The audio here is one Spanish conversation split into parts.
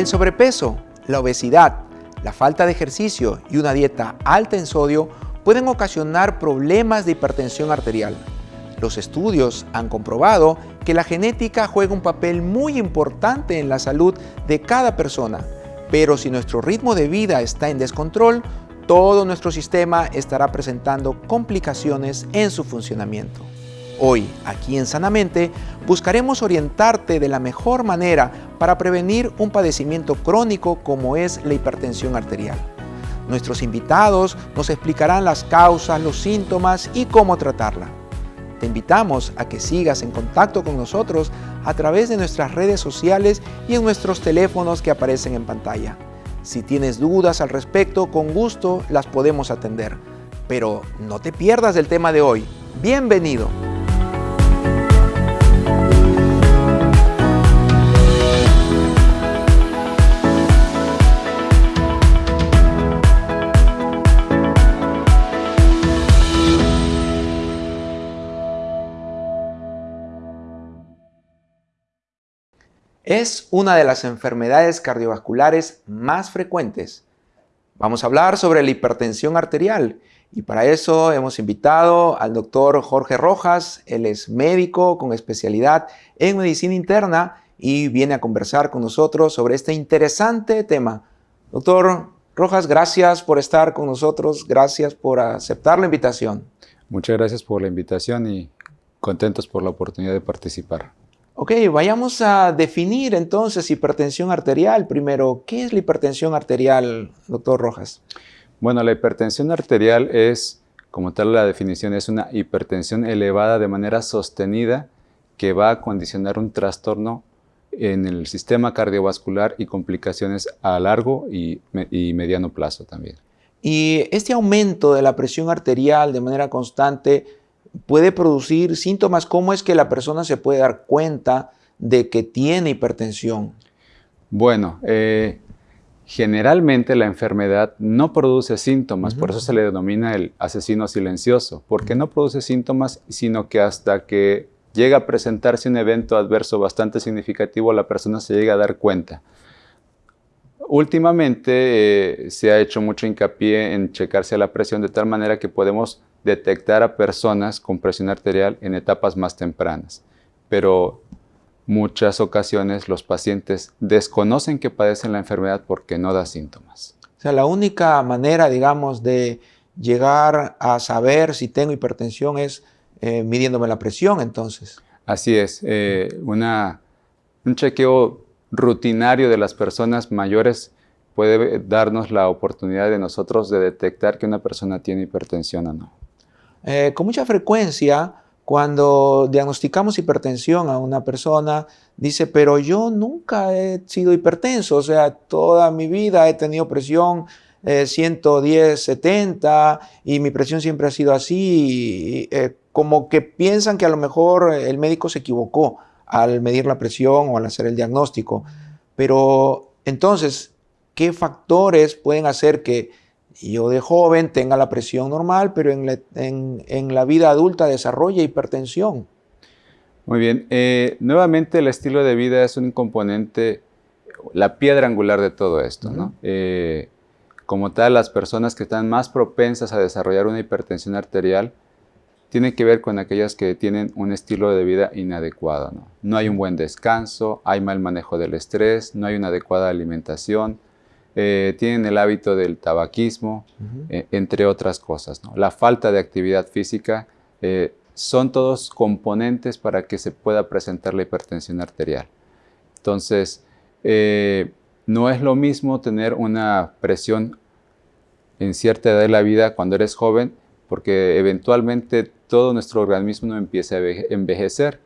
El sobrepeso, la obesidad, la falta de ejercicio y una dieta alta en sodio pueden ocasionar problemas de hipertensión arterial. Los estudios han comprobado que la genética juega un papel muy importante en la salud de cada persona, pero si nuestro ritmo de vida está en descontrol, todo nuestro sistema estará presentando complicaciones en su funcionamiento. Hoy, aquí en Sanamente, buscaremos orientarte de la mejor manera para prevenir un padecimiento crónico como es la hipertensión arterial. Nuestros invitados nos explicarán las causas, los síntomas y cómo tratarla. Te invitamos a que sigas en contacto con nosotros a través de nuestras redes sociales y en nuestros teléfonos que aparecen en pantalla. Si tienes dudas al respecto, con gusto las podemos atender. Pero no te pierdas del tema de hoy. ¡Bienvenido! Es una de las enfermedades cardiovasculares más frecuentes. Vamos a hablar sobre la hipertensión arterial y para eso hemos invitado al doctor Jorge Rojas. Él es médico con especialidad en medicina interna y viene a conversar con nosotros sobre este interesante tema. Doctor Rojas, gracias por estar con nosotros, gracias por aceptar la invitación. Muchas gracias por la invitación y contentos por la oportunidad de participar. Ok, vayamos a definir entonces hipertensión arterial. Primero, ¿qué es la hipertensión arterial, doctor Rojas? Bueno, la hipertensión arterial es, como tal la definición, es una hipertensión elevada de manera sostenida que va a condicionar un trastorno en el sistema cardiovascular y complicaciones a largo y, y mediano plazo también. Y este aumento de la presión arterial de manera constante puede producir síntomas. ¿Cómo es que la persona se puede dar cuenta de que tiene hipertensión? Bueno, eh, generalmente la enfermedad no produce síntomas, por eso se le denomina el asesino silencioso, porque no produce síntomas, sino que hasta que llega a presentarse un evento adverso bastante significativo, la persona se llega a dar cuenta. Últimamente eh, se ha hecho mucho hincapié en checarse la presión de tal manera que podemos detectar a personas con presión arterial en etapas más tempranas, pero muchas ocasiones los pacientes desconocen que padecen la enfermedad porque no da síntomas. O sea, la única manera, digamos, de llegar a saber si tengo hipertensión es eh, midiéndome la presión, entonces. Así es, eh, una, un chequeo rutinario de las personas mayores puede darnos la oportunidad de nosotros de detectar que una persona tiene hipertensión o no. Eh, con mucha frecuencia, cuando diagnosticamos hipertensión a una persona, dice, pero yo nunca he sido hipertenso, o sea, toda mi vida he tenido presión 110, eh, 70 y mi presión siempre ha sido así, eh, como que piensan que a lo mejor el médico se equivocó al medir la presión o al hacer el diagnóstico. Pero entonces, ¿qué factores pueden hacer que yo de joven tenga la presión normal, pero en la, vida adulta desarrolle hipertensión. Muy bien. Eh, nuevamente el estilo de vida es un componente, la piedra angular de todo esto. ¿no? Eh, como tal, las personas que están más propensas a desarrollar una hipertensión arterial tienen que ver con aquellas que tienen un estilo de vida inadecuado. ¿no? no hay un buen descanso, hay mal manejo del estrés, no hay una adecuada alimentación, eh, tienen el hábito del tabaquismo, eh, entre otras cosas. La falta de actividad física eh, son todos componentes para que se pueda presentar la hipertensión arterial. Entonces, no es lo mismo tener una presión en cierta edad de la vida cuando eres joven, porque eventualmente todo nuestro organismo empieza a envejecer,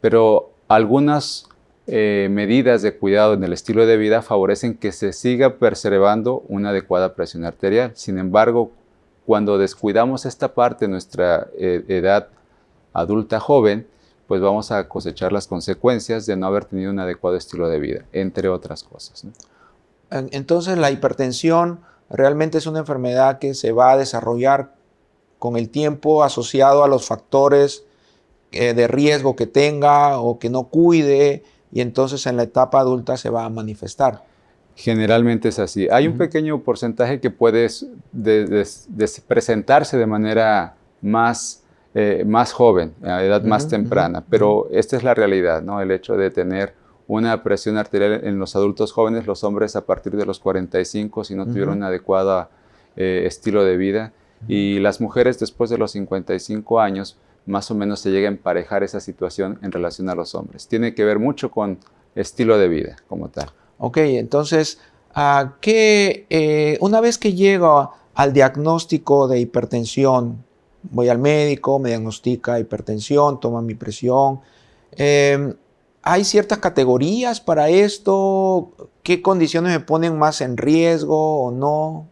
pero algunas eh, medidas de cuidado en el estilo de vida favorecen que se siga preservando una adecuada presión arterial. Sin embargo, cuando descuidamos esta parte de nuestra eh, edad adulta joven, pues vamos a cosechar las consecuencias de no haber tenido un adecuado estilo de vida, entre otras cosas. Entonces la hipertensión realmente es una enfermedad que se va a desarrollar con el tiempo asociado a los factores eh, de riesgo que tenga o que no cuide y entonces en la etapa adulta se va a manifestar. Generalmente es así. Hay un pequeño porcentaje que puede presentarse de manera más, eh, más joven, a edad más temprana, pero esta es la realidad, ¿no? El hecho de tener una presión arterial en los adultos jóvenes, los hombres a partir de los 45, si no tuvieron un adecuado eh, estilo de vida, y las mujeres después de los 55 años, más o menos se llega a emparejar esa situación en relación a los hombres. Tiene que ver mucho con estilo de vida como tal. Ok, entonces, ¿qué, eh, una vez que llego al diagnóstico de hipertensión, voy al médico, me diagnostica hipertensión, toma mi presión, em, ¿hay ciertas categorías para esto? ¿Qué condiciones me ponen más en riesgo o no?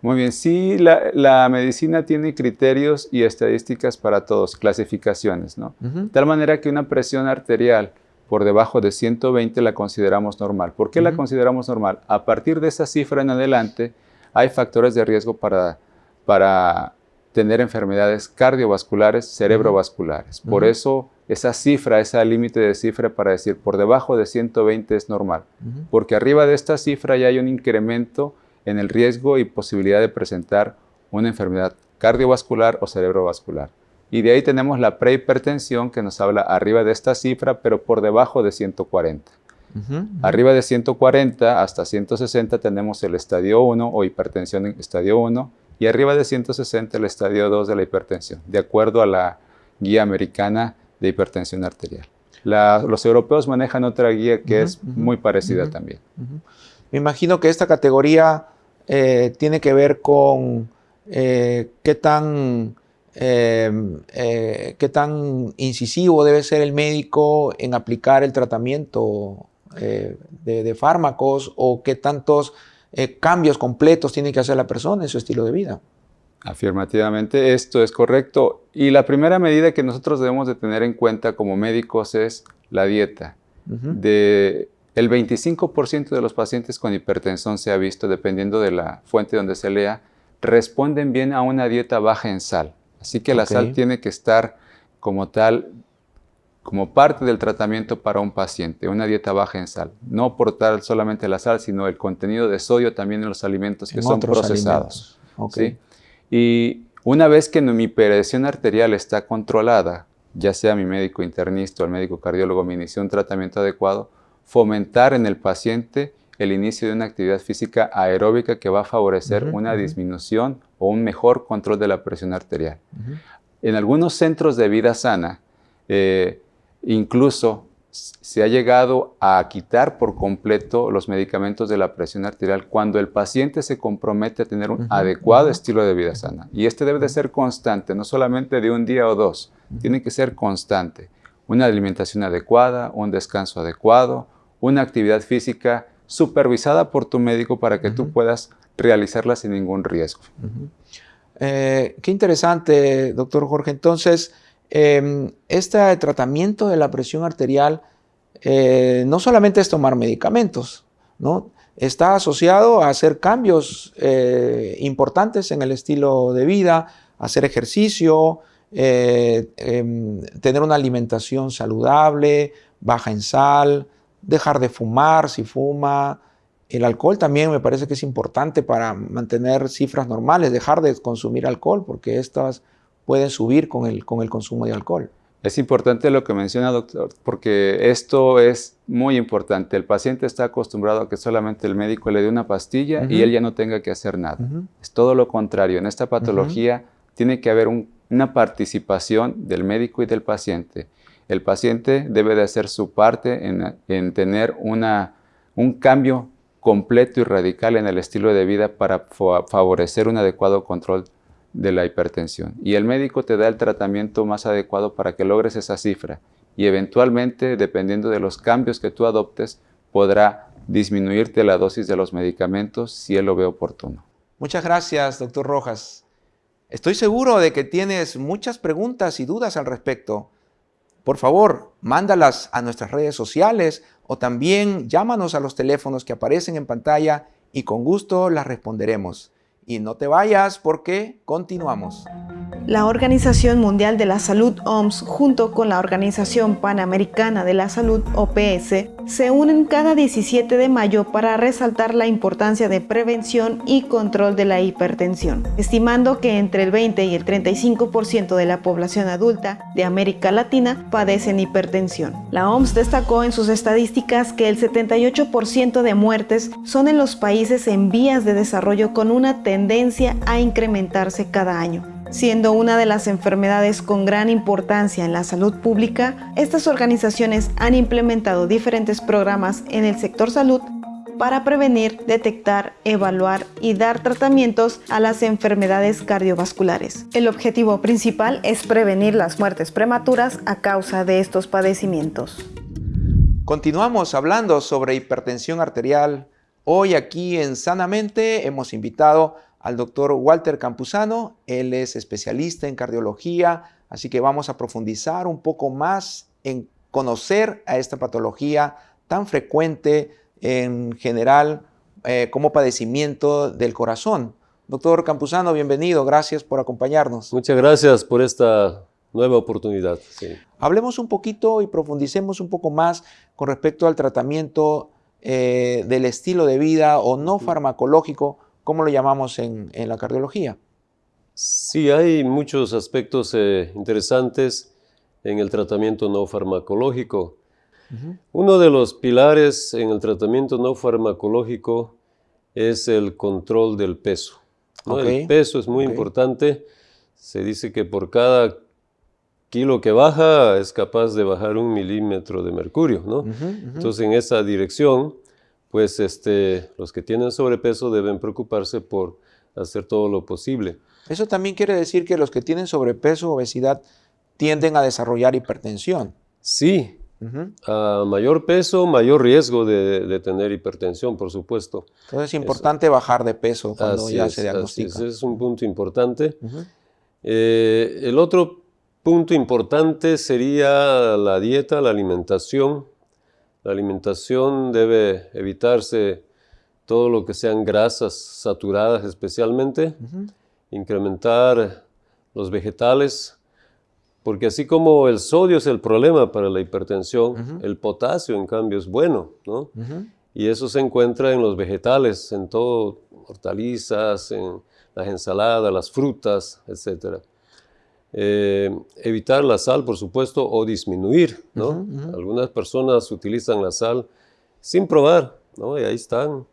Muy bien, sí, la, medicina tiene criterios y estadísticas para todos, clasificaciones, ¿no? De tal manera que una presión arterial por debajo de 120 la consideramos normal. ¿Por qué la consideramos normal? A partir de esa cifra en adelante hay factores de riesgo para, para tener enfermedades cardiovasculares, cerebrovasculares. Por eso esa cifra, ese límite de cifra para decir por debajo de 120 es normal. Porque arriba de esta cifra ya hay un incremento en el riesgo y posibilidad de presentar una enfermedad cardiovascular o cerebrovascular. Y de ahí tenemos la prehipertensión que nos habla arriba de esta cifra, pero por debajo de 140. Arriba de 140 hasta 160 tenemos el estadio 1 o hipertensión en estadio 1 y arriba de 160 el estadio 2 de la hipertensión, de acuerdo a la guía americana de hipertensión arterial. los europeos manejan otra guía que es muy parecida también. Me imagino que esta categoría eh, tiene que ver con eh, qué, tan, eh, qué tan incisivo debe ser el médico en aplicar el tratamiento de, fármacos o qué tantos cambios completos tiene que hacer la persona en su estilo de vida. Afirmativamente, esto es correcto. Y la primera medida que nosotros debemos de tener en cuenta como médicos es la dieta. de, el 25% de los pacientes con hipertensión se ha visto, dependiendo de la fuente donde se lea, responden bien a una dieta baja en sal. Así que la sal tiene que estar como tal, como parte del tratamiento para un paciente, una dieta baja en sal. No por tal solamente la sal, sino el contenido de sodio también en los alimentos que son procesados. Y una vez que mi presión arterial está controlada, ya sea mi médico internista o el médico cardiólogo me inició un tratamiento adecuado, fomentar en el paciente el inicio de una actividad física aeróbica que va a favorecer una disminución o un mejor control de la presión arterial. En algunos centros de vida sana, eh, incluso se ha llegado a quitar por completo los medicamentos de la presión arterial cuando el paciente se compromete a tener un adecuado estilo de vida sana. Y este debe de ser constante, no solamente de un día o dos, tiene que ser constante. Una alimentación adecuada, un descanso adecuado, una actividad física supervisada por tu médico para que tú puedas realizarla sin ningún riesgo. Eh, qué interesante, doctor Jorge. Entonces, em, este tratamiento de la presión arterial eh, no solamente es tomar medicamentos, ¿no? está asociado a hacer cambios eh, importantes en el estilo de vida, hacer ejercicio, em, tener una alimentación saludable, baja en sal, dejar de fumar si fuma. El alcohol también me parece que es importante para mantener cifras normales, dejar de consumir alcohol, porque estas pueden subir con el, con el consumo de alcohol. Es importante lo que menciona, doctor, porque esto es muy importante. El paciente está acostumbrado a que solamente el médico le dé una pastilla y él ya no tenga que hacer nada. Es todo lo contrario. En esta patología tiene que haber una participación del médico y del paciente el paciente debe de hacer su parte en, tener un cambio completo y radical en el estilo de vida para favorecer un adecuado control de la hipertensión. Y el médico te da el tratamiento más adecuado para que logres esa cifra. Y eventualmente, dependiendo de los cambios que tú adoptes, podrá disminuirte la dosis de los medicamentos si él lo ve oportuno. Muchas gracias, doctor Rojas. Estoy seguro de que tienes muchas preguntas y dudas al respecto. Por favor, mándalas a nuestras redes sociales o también llámanos a los teléfonos que aparecen en pantalla y con gusto las responderemos. Y no te vayas porque continuamos. La Organización Mundial de la Salud OMS junto con la Organización Panamericana de la Salud OPS se unen cada 17 de mayo para resaltar la importancia de prevención y control de la hipertensión, estimando que entre el 20 y el 35% de la población adulta de América Latina padecen hipertensión. La OMS destacó en sus estadísticas que el 78% de muertes son en los países en vías de desarrollo con una tendencia a incrementarse cada año Siendo una de las enfermedades con gran importancia en la salud pública, estas organizaciones han implementado diferentes programas en el sector salud para prevenir, detectar, evaluar y dar tratamientos a las enfermedades cardiovasculares. El objetivo principal es prevenir las muertes prematuras a causa de estos padecimientos. Continuamos hablando sobre hipertensión arterial. Hoy aquí en Sanamente hemos invitado al doctor Walter Campuzano. Él es especialista en cardiología, así que vamos a profundizar un poco más en conocer a esta patología tan frecuente en general eh, como padecimiento del corazón. Doctor Campuzano, bienvenido, gracias por acompañarnos. Muchas gracias por esta nueva oportunidad. Hablemos un poquito y profundicemos un poco más con respecto al tratamiento eh, del estilo de vida o no farmacológico ¿Cómo lo llamamos en, la cardiología? Sí, hay muchos aspectos eh, interesantes en el tratamiento no farmacológico. Uno de los pilares en el tratamiento no farmacológico es el control del peso. El peso es muy importante. Se dice que por cada kilo que baja es capaz de bajar un milímetro de mercurio. ¿no? Entonces, en esa dirección pues este, los que tienen sobrepeso deben preocuparse por hacer todo lo posible. Eso también quiere decir que los que tienen sobrepeso o obesidad tienden a desarrollar hipertensión. Sí, a mayor peso, mayor riesgo de, tener hipertensión, por supuesto. Entonces es importante bajar de peso cuando ya se diagnostica. Ese es un punto importante. Eh, el otro punto importante sería la dieta, la alimentación. La alimentación debe evitarse todo lo que sean grasas saturadas especialmente, incrementar los vegetales, porque así como el sodio es el problema para la hipertensión, el potasio en cambio es bueno, ¿no? Y eso se encuentra en los vegetales, en todo, hortalizas, en las ensaladas, las frutas, etcétera. Eh, evitar la sal, por supuesto, o disminuir, ¿no? Algunas personas utilizan la sal sin probar, ¿no? Y ahí están,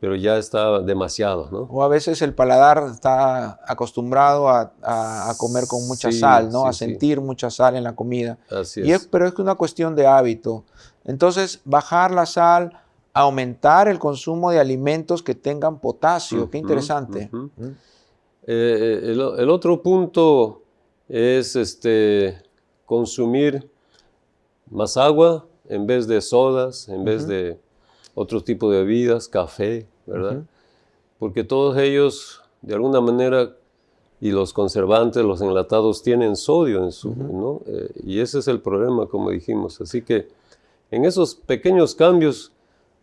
pero ya está demasiado, ¿no? O a veces el paladar está acostumbrado a, comer con mucha sal, ¿no? a sentir mucha sal en la comida. Así es. Pero es una cuestión de hábito. Entonces, bajar la sal, aumentar el consumo de alimentos que tengan potasio. Qué interesante. Eh, el, el, otro punto es este, consumir más agua en vez de sodas, en vez de otro tipo de bebidas, café, ¿verdad? Porque todos ellos, de alguna manera, y los conservantes, los enlatados, tienen sodio en su, ¿no? Eh, y ese es el problema, como dijimos. Así que en esos pequeños cambios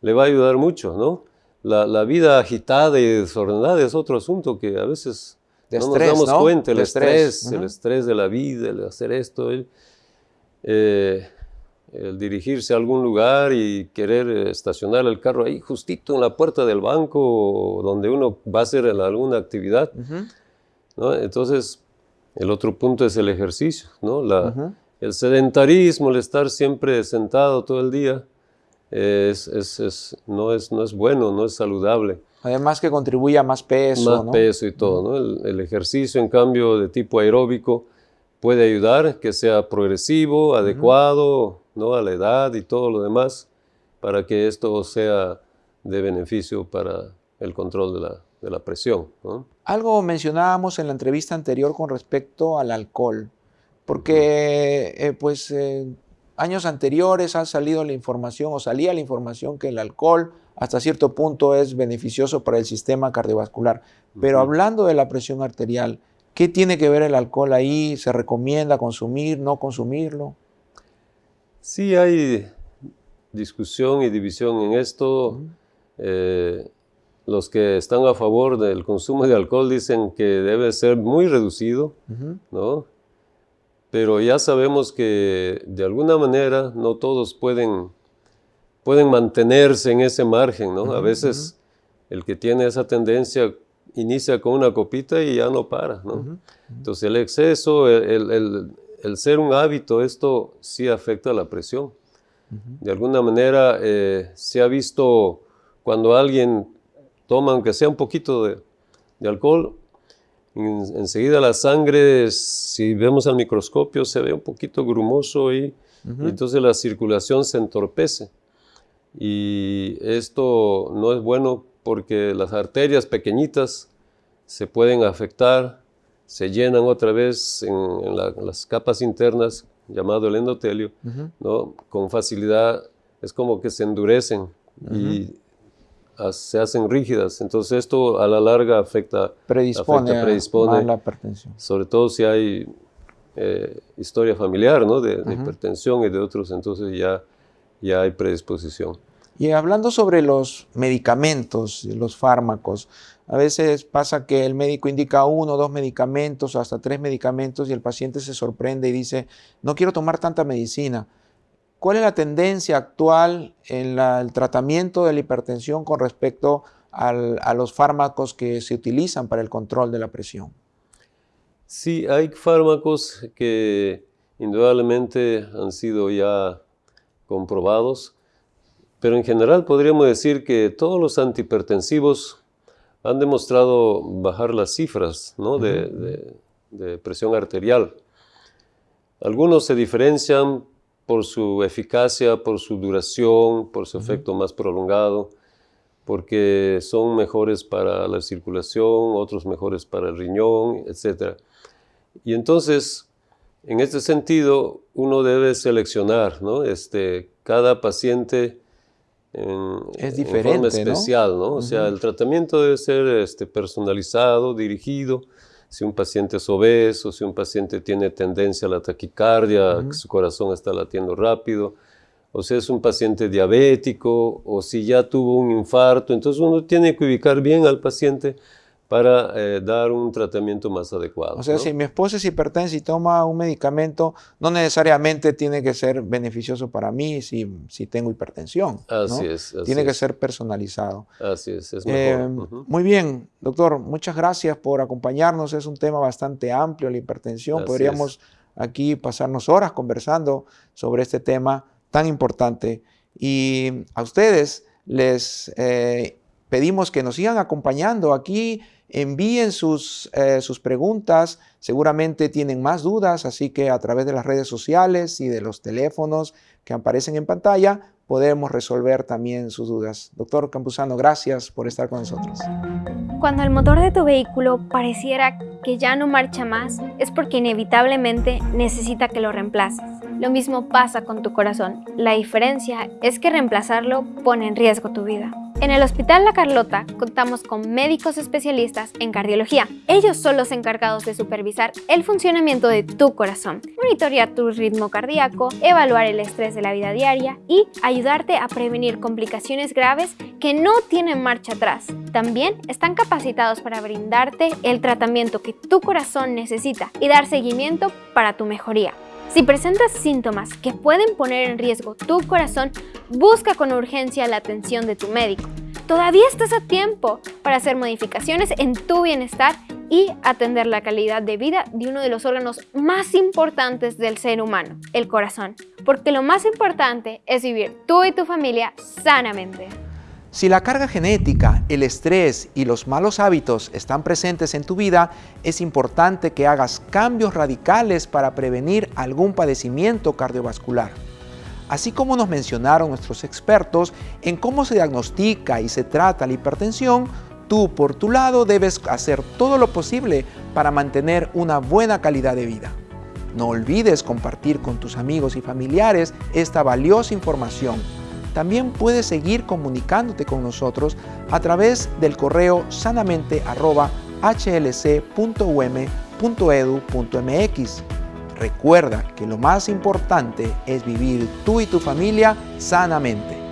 le va a ayudar mucho, ¿no? La, la vida agitada y desordenada es otro asunto que a veces no nos damos cuenta, el, estrés, el estrés de la vida, el hacer esto, el, eh, el, dirigirse a algún lugar y querer estacionar el carro ahí justito en la puerta del banco donde uno va a hacer alguna actividad. Entonces, el otro punto es el ejercicio, ¿no? La, el sedentarismo, el estar siempre sentado todo el día, es, es, no, es, no es bueno, no es saludable. Además que contribuye a más peso. Más peso y todo. ¿no? El, ejercicio, en cambio, de tipo aeróbico puede ayudar que sea progresivo, adecuado ¿no? a la edad y todo lo demás, para que esto sea de beneficio para el control de la, de la presión. Algo mencionábamos en la entrevista anterior con respecto al alcohol, porque eh, pues eh, años anteriores ha salido la información o salía la información que el alcohol hasta cierto punto es beneficioso para el sistema cardiovascular. Pero hablando de la presión arterial, ¿qué tiene que ver el alcohol ahí? ¿Se recomienda consumir, no consumirlo? Sí, hay discusión y división en esto. Eh, los que están a favor del consumo de alcohol dicen que debe ser muy reducido, ¿no? Pero ya sabemos que de alguna manera no todos pueden, pueden mantenerse en ese margen, ¿no? a veces el que tiene esa tendencia inicia con una copita y ya no para, ¿no? Entonces el exceso, el, ser un hábito, esto sí afecta a la presión. De alguna manera eh, se ha visto cuando alguien toma, aunque sea un poquito de, alcohol, enseguida la sangre, si vemos al microscopio, se ve un poquito grumoso y, entonces la circulación se entorpece. Y esto no es bueno porque las arterias pequeñitas se pueden afectar, se llenan otra vez en, las capas internas, llamado el endotelio, ¿no? con facilidad es como que se endurecen y se hacen rígidas. Entonces esto a la larga afecta, predispone, a la hipertensión. Sobre todo si hay eh, historia familiar ¿no? de, hipertensión y de otros, entonces ya, ya hay predisposición. Y hablando sobre los medicamentos, los fármacos, a veces pasa que el médico indica uno, dos medicamentos o hasta tres medicamentos y el paciente se sorprende y dice, no quiero tomar tanta medicina. ¿Cuál es la tendencia actual en el tratamiento de la hipertensión con respecto a los fármacos que se utilizan para el control de la presión? Sí, hay fármacos que indudablemente han sido ya comprobados, pero en general podríamos decir que todos los antihipertensivos han demostrado bajar las cifras de presión arterial. Algunos se diferencian por su eficacia, por su duración, por su efecto más prolongado, porque son mejores para la circulación, otros mejores para el riñón, etc. Y entonces, en este sentido, uno debe seleccionar, ¿no? Este, cada paciente en, es diferente, forma especial, ¿no? O sea, el tratamiento debe ser este, personalizado, dirigido, si un paciente es obeso, si un paciente tiene tendencia a la taquicardia, su corazón está latiendo rápido, o si es un paciente diabético, o si ya tuvo un infarto. Entonces uno tiene que ubicar bien al paciente para eh, dar un tratamiento más adecuado. O sea, si mi esposa es hipertensa y toma un medicamento, no necesariamente tiene que ser beneficioso para mí si, si tengo hipertensión. Así es. tiene que ser personalizado. Así es, es mejor. Eh, muy bien, doctor, muchas gracias por acompañarnos. Es un tema bastante amplio, la hipertensión. Podríamos aquí pasarnos horas conversando sobre este tema tan importante. Y a ustedes les eh, pedimos que nos sigan acompañando aquí envíen sus, eh, sus preguntas, seguramente tienen más dudas, así que a través de las redes sociales y de los teléfonos que aparecen en pantalla, podemos resolver también sus dudas. Doctor Campuzano, gracias por estar con nosotros. Cuando el motor de tu vehículo pareciera que ya no marcha más, es porque inevitablemente necesita que lo reemplaces. Lo mismo pasa con tu corazón. La diferencia es que reemplazarlo pone en riesgo tu vida. En el Hospital La Carlota contamos con médicos especialistas en cardiología. Ellos son los encargados de supervisar el funcionamiento de tu corazón, monitorear tu ritmo cardíaco, evaluar el estrés de la vida diaria y ayudarte a prevenir complicaciones graves que no tienen marcha atrás. También están capacitados para brindarte el tratamiento que tu corazón necesita y dar seguimiento para tu mejoría. Si presentas síntomas que pueden poner en riesgo tu corazón, busca con urgencia la atención de tu médico. Todavía estás a tiempo para hacer modificaciones en tu bienestar y atender la calidad de vida de uno de los órganos más importantes del ser humano, el corazón. Porque lo más importante es vivir tú y tu familia sanamente. Si la carga genética, el estrés y los malos hábitos están presentes en tu vida, es importante que hagas cambios radicales para prevenir algún padecimiento cardiovascular. Así como nos mencionaron nuestros expertos en cómo se diagnostica y se trata la hipertensión, tú por tu lado debes hacer todo lo posible para mantener una buena calidad de vida. No olvides compartir con tus amigos y familiares esta valiosa información también puedes seguir comunicándote con nosotros a través del correo sanamente.hlc.um.edu.mx. Recuerda que lo más importante es vivir tú y tu familia sanamente.